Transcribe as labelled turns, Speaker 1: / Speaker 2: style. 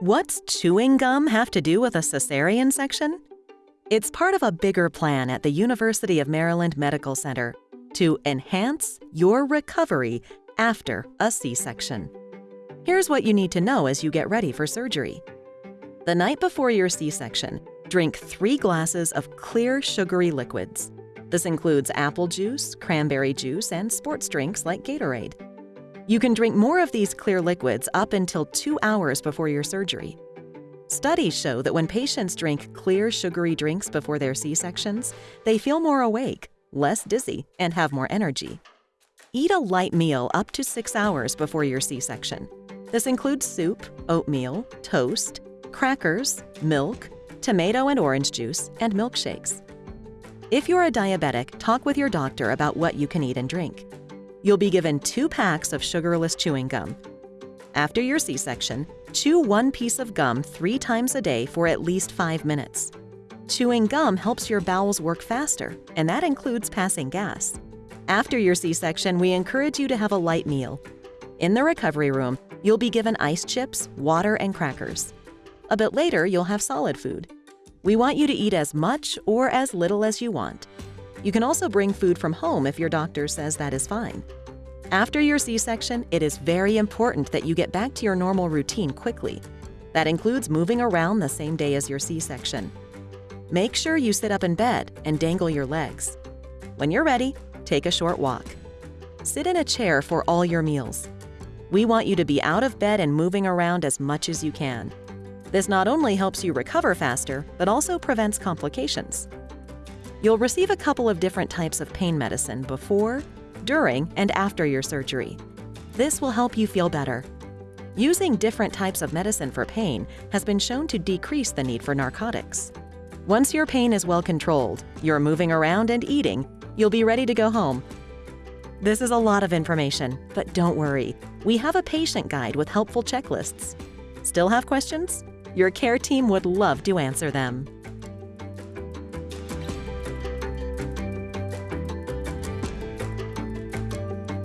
Speaker 1: What's chewing gum have to do with a cesarean section? It's part of a bigger plan at the University of Maryland Medical Center to enhance your recovery after a C section. Here's what you need to know as you get ready for surgery. The night before your C section, drink three glasses of clear, sugary liquids. This includes apple juice, cranberry juice, and sports drinks like Gatorade. You can drink more of these clear liquids up until two hours before your surgery. Studies show that when patients drink clear, sugary drinks before their C sections, they feel more awake, less dizzy, and have more energy. Eat a light meal up to six hours before your C section. This includes soup, oatmeal, toast, crackers, milk, tomato and orange juice, and milkshakes. If you're a diabetic, talk with your doctor about what you can eat and drink you'll be given two packs of sugarless chewing gum. After your C section, chew one piece of gum three times a day for at least five minutes. Chewing gum helps your bowels work faster, and that includes passing gas. After your C section, we encourage you to have a light meal. In the recovery room, you'll be given ice chips, water, and crackers. A bit later, you'll have solid food. We want you to eat as much or as little as you want. You can also bring food from home if your doctor says that is fine. After your C-section, it is very important that you get back to your normal routine quickly. That includes moving around the same day as your C-section. Make sure you sit up in bed and dangle your legs. When you're ready, take a short walk. Sit in a chair for all your meals. We want you to be out of bed and moving around as much as you can. This not only helps you recover faster, but also prevents complications. You'll receive a couple of different types of pain medicine before, during, and after your surgery. This will help you feel better. Using different types of medicine for pain has been shown to decrease the need for narcotics. Once your pain is well controlled, you're moving around and eating, you'll be ready to go home. This is a lot of information, but don't worry. We have a patient guide with helpful checklists. Still have questions? Your care team would love to answer them.